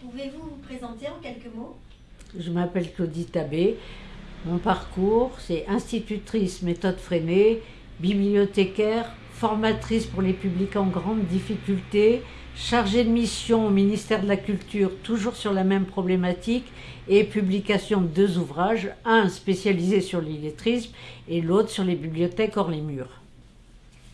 Pouvez-vous vous présenter en quelques mots? Je m'appelle Claudie Tabé. Mon parcours, c'est institutrice méthode freinée, bibliothécaire, formatrice pour les publics en grande difficulté, chargée de mission au ministère de la Culture, toujours sur la même problématique, et publication de deux ouvrages, un spécialisé sur l'illettrisme et l'autre sur les bibliothèques hors les murs.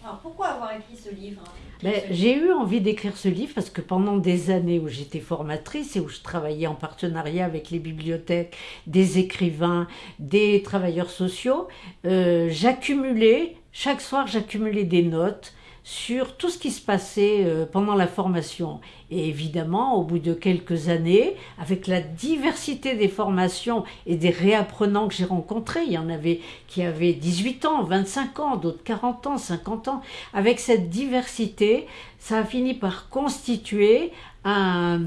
Alors pourquoi avoir écrit ce livre Ben, j'ai eu envie d'écrire ce livre parce que pendant des années où j'étais formatrice et où je travaillais en partenariat avec les bibliothèques, des écrivains, des travailleurs sociaux, euh, j'accumulais, chaque soir j'accumulais des notes sur tout ce qui se passait euh, pendant la formation. Et évidemment, au bout de quelques années, avec la diversité des formations et des réapprenants que j'ai rencontrés, il y en avait qui avaient 18 ans, 25 ans, d'autres 40 ans, 50 ans, avec cette diversité, ça a fini par constituer un,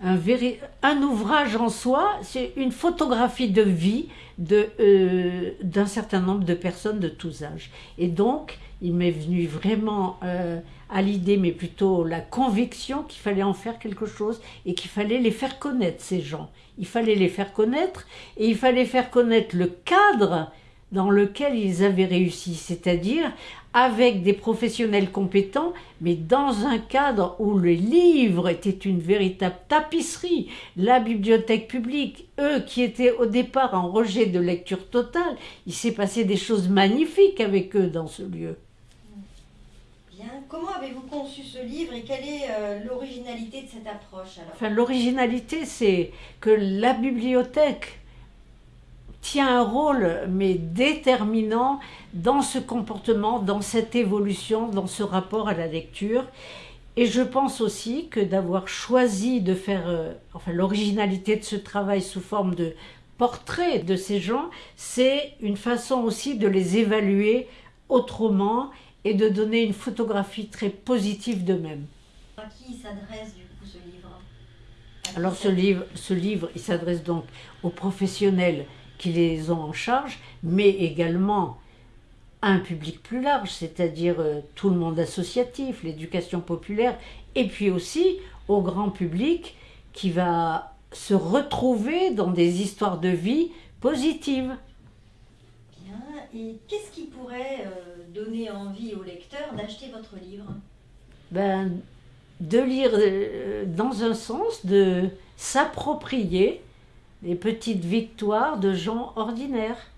un, ouvrage en soi, c'est une photographie de vie euh, d'un certain nombre de personnes de tous âges. Et donc, il m'est venu vraiment euh, à l'idée, mais plutôt la conviction qu'il fallait en faire quelque chose et qu'il fallait les faire connaître, ces gens. Il fallait les faire connaître et il fallait faire connaître le cadre dans lequel ils avaient réussi, c'est-à-dire avec des professionnels compétents, mais dans un cadre où le livre était une véritable tapisserie. La bibliothèque publique, eux qui étaient au départ en rejet de lecture totale, il s'est passé des choses magnifiques avec eux dans ce lieu. Bien. Comment avez-vous conçu ce livre et quelle est euh, l'originalité de cette approche alors? Enfin, l'originalité, c'est que la bibliothèque tient un rôle, mais déterminant, dans ce comportement, dans cette évolution, dans ce rapport à la lecture. Et je pense aussi que d'avoir choisi de faire, euh, enfin, l'originalité de ce travail sous forme de portrait de ces gens, c'est une façon aussi de les évaluer autrement et de donner une photographie très positive d'eux-mêmes. À qui s'adresse du coup ce livre? Alors ce livre, ce livre, il s'adresse donc aux professionnels qui les ont en charge, mais également à un public plus large, c'est-à-dire euh, tout le monde associatif, l'éducation populaire, et puis aussi au grand public qui va se retrouver dans des histoires de vie positives. Bien. Et qu'est-ce qui pourrait euh, donner envie au lecteur d'acheter votre livre? Ben, de lire euh, dans un sens, de s'approprier les petites victoires de gens ordinaires.